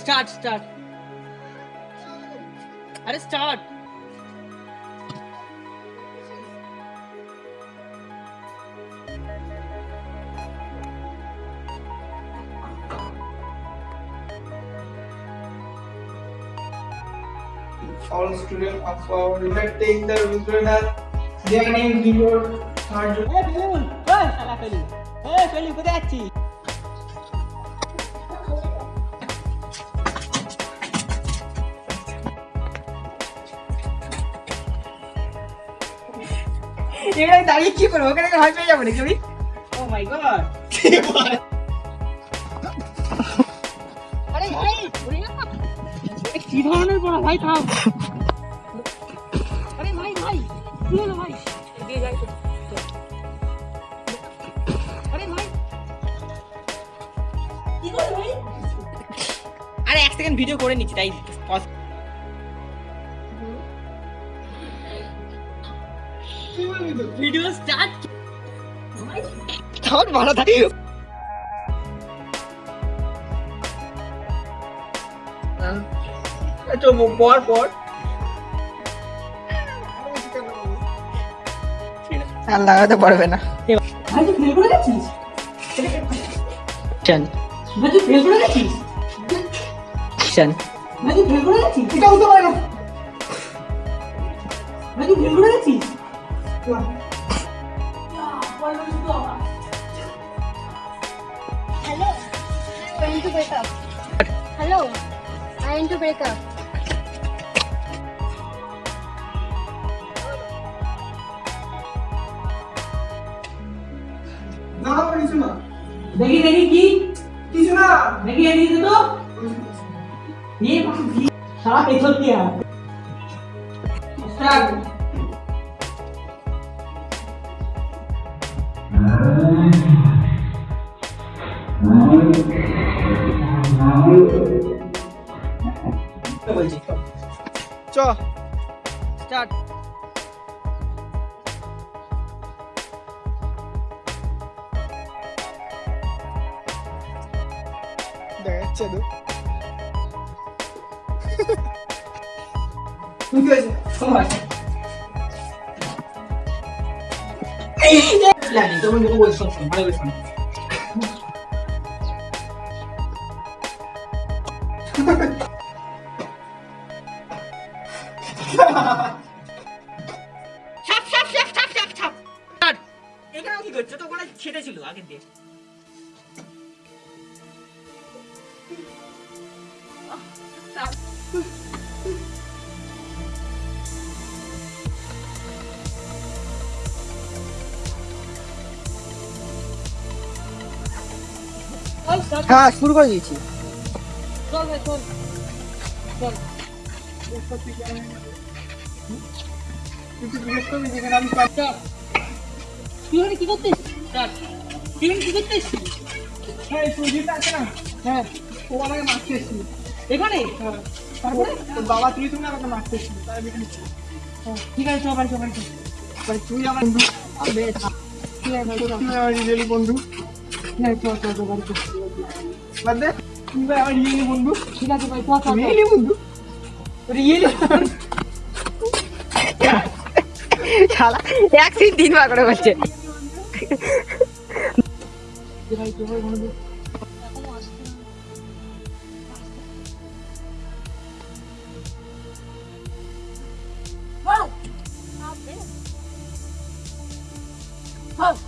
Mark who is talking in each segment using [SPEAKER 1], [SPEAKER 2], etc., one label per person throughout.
[SPEAKER 1] Start start আরে start
[SPEAKER 2] all students of our unit take the winner. Their name before third.
[SPEAKER 1] এ ফেলুন ওই শালা ফেলুন এ ফেলুন কোথায় যাচ্ছিস এখানে দাঁড়িয়ে কি করব ওখানে ভয় পেয়ে যাব নাকি আমি? ও মাই গড আরে ভাই কি ধরনের পড়া? ভাই থাম। আরে ভাই ভাই কি হলো ভাই? এগিয়ে যাই তো। আরে ভাই। কি হলো ভাই? আরে এক সেকেন্ড ভিডিও করে নিচ্ছি তাই। ভিডিও স্টার্ট তখন ভালো থাকে। তো পর পর।
[SPEAKER 3] আর লাগাতে পারবে না।
[SPEAKER 1] ভাই তুই ফেল করে গেছিস? চল। ভাই তুই ফেল করে গেছিস? চল। ভাই তুই ফেল করে গেছিস?
[SPEAKER 2] এটা হতে পারে না।
[SPEAKER 4] Hello. Trying to break up. Hello. Trying to break up.
[SPEAKER 2] ना पड़ी सुना
[SPEAKER 1] देखी देखी की
[SPEAKER 2] की सुना
[SPEAKER 1] देखी देखी तो ये सारा एक सौ किया स्टार्ट
[SPEAKER 2] চ
[SPEAKER 1] স্টার্ট
[SPEAKER 2] দেখাচ্ছে তো তুই কি হয়েছে
[SPEAKER 1] জানি তুমি যখন বলছো ভালো করে এখানে কি করছ? তো ওখানে ছিল আগের দিয়ে
[SPEAKER 3] হ্যাঁ শুরু করে দিয়েছি।
[SPEAKER 1] চল ভাই চল। চল।
[SPEAKER 2] তুই জিজ্ঞেস করবি যেখানে আমি
[SPEAKER 1] তুই ওখানে কি করতে এসেছিস? তুই ওখানে কি?
[SPEAKER 2] হ্যাঁ আছে না?
[SPEAKER 1] হ্যাঁ।
[SPEAKER 2] ও আমাকে মারতে এসেছিল।
[SPEAKER 1] এখানে?
[SPEAKER 2] হ্যাঁ। তারপরে? তোর বাবা তুই তুমি আমাকে মারতে এসেছিল তাই আমি এখানে
[SPEAKER 1] হ্যাঁ, ঠিক আছে চল
[SPEAKER 2] ভাই তুই আমার বন্ধু।
[SPEAKER 1] আবে।
[SPEAKER 2] তুই আমার রিয়েলি বন্ধু।
[SPEAKER 1] আছে, চল, চল, চল, বাড়ি চল।
[SPEAKER 2] বাদ দে। তুই আমার রিয়েলি বন্ধু।
[SPEAKER 1] ঠিক আছে ভাই চল, চল।
[SPEAKER 2] রিয়েলি বন্ধু?
[SPEAKER 3] শালা এক সিট তিনবার করে বলছে।
[SPEAKER 1] ভাই,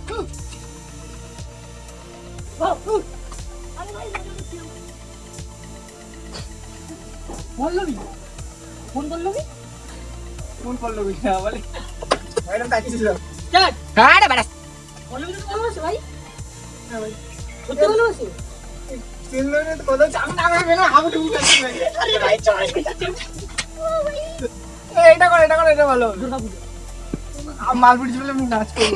[SPEAKER 1] চল, পল্লবী? পল্লবী?
[SPEAKER 2] ফোন করল বুঝা বলে ম্যাডাম
[SPEAKER 3] হ্যাঁ রে বেড়া।
[SPEAKER 1] পল্লবী তো ভালোবাসে ভাই?
[SPEAKER 2] হ্যাঁ ভাই।
[SPEAKER 1] সত্যি ভালোবাসে
[SPEAKER 2] তিন মিনিট কথা চাপ না হবে না হাবু ডুবু কাছে আরে ভাই চল। এটা কর এটা কর এটা ভালো। মালপুরি ছিল আমি নাচ করব।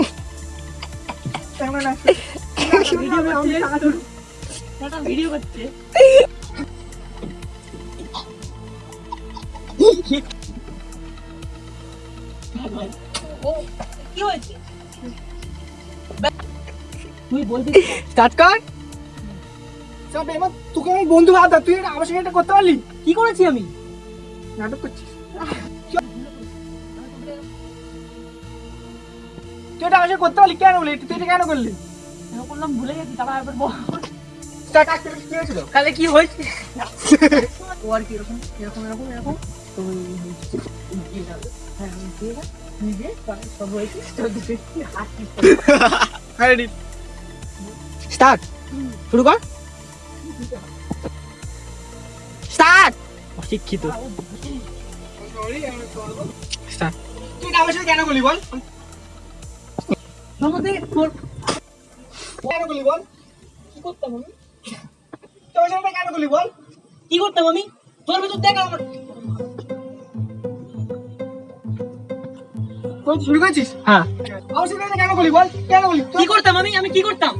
[SPEAKER 2] কেমন নাচ
[SPEAKER 1] ভিডিও করছে ভিডিও করছে ও কি হয়েছে? তুই বলতে
[SPEAKER 3] স্টার্ট কর।
[SPEAKER 2] সব এবার তোকে আমি বন্ধু ভাবতা তুই এটা আমার সঙ্গে এটা করতে পারলি?
[SPEAKER 1] কি করেছি আমি?
[SPEAKER 2] নাটক করছিস। তুই এটা আমার করতে পারলি? কেন বলি তুই এটা কেন করলি?
[SPEAKER 1] আমি বললাম ভুলে গেছি তারপর একবার বল।
[SPEAKER 2] কি হয়েছিল?
[SPEAKER 1] তাহলে কি হয়েছে? ও আর কি এরকম এরকম এরকম এরকম। তো
[SPEAKER 2] স্টার্ট শুরু কর।
[SPEAKER 3] স্টার্ট
[SPEAKER 1] অশিক্ষিত।
[SPEAKER 2] তুই আমার সাথে কেন করলি বল?
[SPEAKER 1] আমাদের তোর
[SPEAKER 2] কেন করলি বল?
[SPEAKER 1] কি করতাম আমি?
[SPEAKER 2] সাথে কেন করলি বল?
[SPEAKER 1] কি করতাম আমি? তোর ভিতর দেখ আমার
[SPEAKER 2] শুরু করেছিস?
[SPEAKER 1] হ্যাঁ।
[SPEAKER 2] কেন করলি বল? কেন করলি
[SPEAKER 1] কি করতাম আমি? আমি কি করতাম?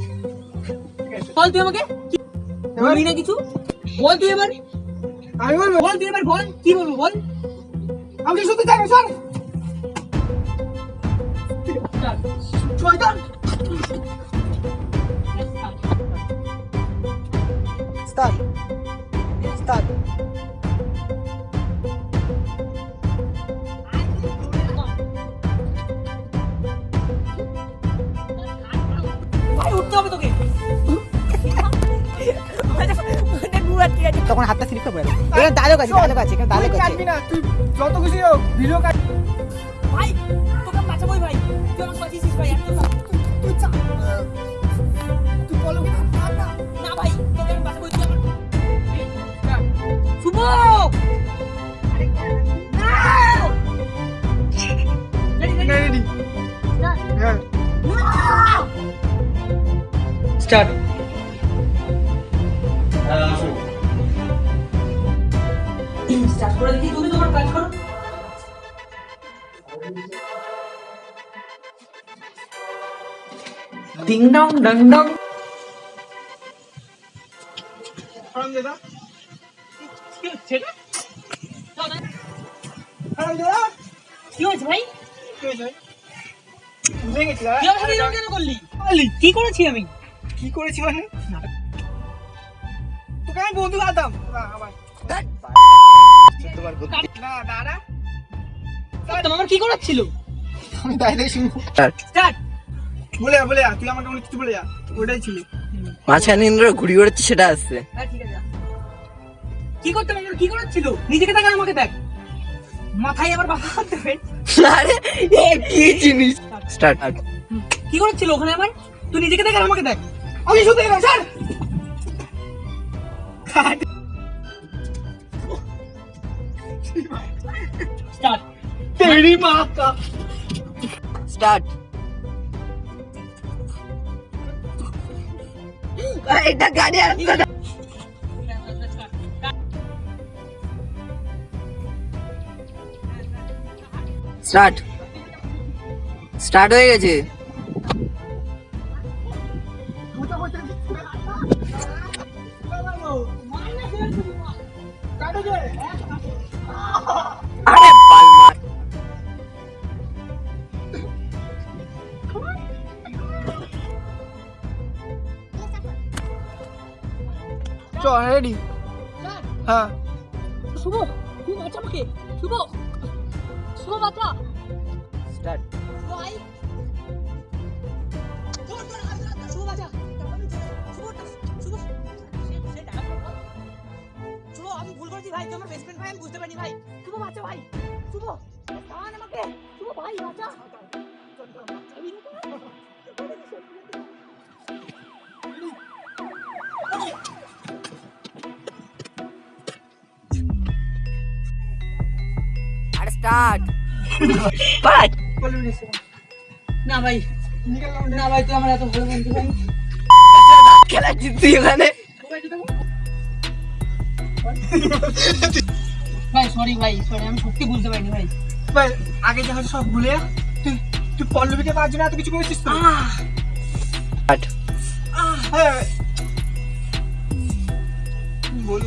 [SPEAKER 1] বল তুই আমাকে। না কিছু। বল তুই এবার।
[SPEAKER 2] আমি বলব।
[SPEAKER 1] বল তুই এবার বল। কি বলব বল।
[SPEAKER 2] আমি কি শুনতে চাই স্যার শয়তান। স্টার্ট। স্টার্ট।
[SPEAKER 3] তখন হাতটা স্লিপ করে এখানে ডায়লগ আছে ডায়লগ আছে এখানে
[SPEAKER 2] তুই
[SPEAKER 3] ডায়লগ আছে
[SPEAKER 2] কাটবি না তুই যত খুশি হোক ভিডিও কাট
[SPEAKER 1] ভাই তোকে বাঁচাবোই ভাই তুই আমাকে বাঁচিয়েছিস ভাই একদম না।
[SPEAKER 2] তুই চা তুই বলো না না
[SPEAKER 1] না ভাই তোকে আমি বাঁচাবোই তুই আমার শুভ
[SPEAKER 2] রেডি হ্যাঁ স্টার্ট
[SPEAKER 1] করে দিচ্ছি তুমি তোমার কাজ করো। ডিং ডং ডং ডং
[SPEAKER 2] হারাম দাদা
[SPEAKER 1] কি হচ্ছে এটা?
[SPEAKER 2] হারাম দাদা
[SPEAKER 1] কি হয়েছে ভাই?
[SPEAKER 2] কি হয়েছে গেছি দাদা
[SPEAKER 1] কেন করলি? বললি কি করেছি আমি?
[SPEAKER 2] কি করেছি মানে? তোকে আমি বন্ধু ভাবতাম না
[SPEAKER 1] করতাম কি করাচ্ছিল
[SPEAKER 2] আমি দাই শুনব
[SPEAKER 1] স্টার্ট
[SPEAKER 2] বলে বলে তুই আমাকে অনেক কিছু বলে যা ওটাই ছিল।
[SPEAKER 3] মাঝখানে ইন্দ্র ঘুরি বেড়াচ্ছে সেটা আসছে
[SPEAKER 1] হ্যাঁ ঠিক আছে। কি করতাম আমার কি করাচ্ছিল নিজেকে দেখ আমাকে দেখ। মাথায় আবার বাধা করতে হবে
[SPEAKER 3] আরে এ কি জিনিস? স্টার্ট।
[SPEAKER 1] কি করাচ্ছিল ওখানে আমার তুই নিজেকে দেখ আমাকে দেখ।
[SPEAKER 2] আমি শুনতে গেলাম স্যার।
[SPEAKER 1] স্টার্ট
[SPEAKER 2] তেরি মা কা
[SPEAKER 3] স্টার্ট এটা গাড়ি আসছে না। স্টার্ট স্টার্ট হয়ে গেছে
[SPEAKER 2] চ রেডি হ্যাঁ।
[SPEAKER 1] শুভ তুই বাঁচা আমাকে? শুভ। শুভ বাঁচা
[SPEAKER 3] স্টার্ট।
[SPEAKER 1] ভাই শুভ বাঁচা শুভ শুভ। শুভ আমি ভুল করেছি ভাই তুই আমার বেস্ট ফ্রেন্ড ভাই আমি বুঝতে পারিনি ভাই। শুভ বাঁচা ভাই শুভ। আমাকে। শুভ ভাই বাঁচা।
[SPEAKER 3] স্টার্ট বাট
[SPEAKER 1] না ভাই না ভাই তুই আমার এত ভালো বন্ধু ভাই।
[SPEAKER 3] খেলা জিতছি
[SPEAKER 1] ভাই সরি ভাই সরি আমি সত্যি বুঝতে পারিনি ভাই।
[SPEAKER 2] ভাই আগে যা সব ভুলে। তুই তুই পল্লবীকে পাওয়ার জন্য এত কিছু করেছিস তো? হ্যাঁ বলব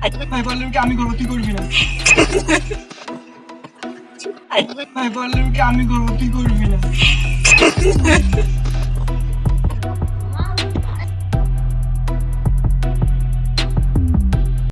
[SPEAKER 2] ভাই
[SPEAKER 1] হ্যাঁ
[SPEAKER 2] কি আমি করব? তুই করবি না? ভাই পল্লবীকে আমি করব? তুই করবি না?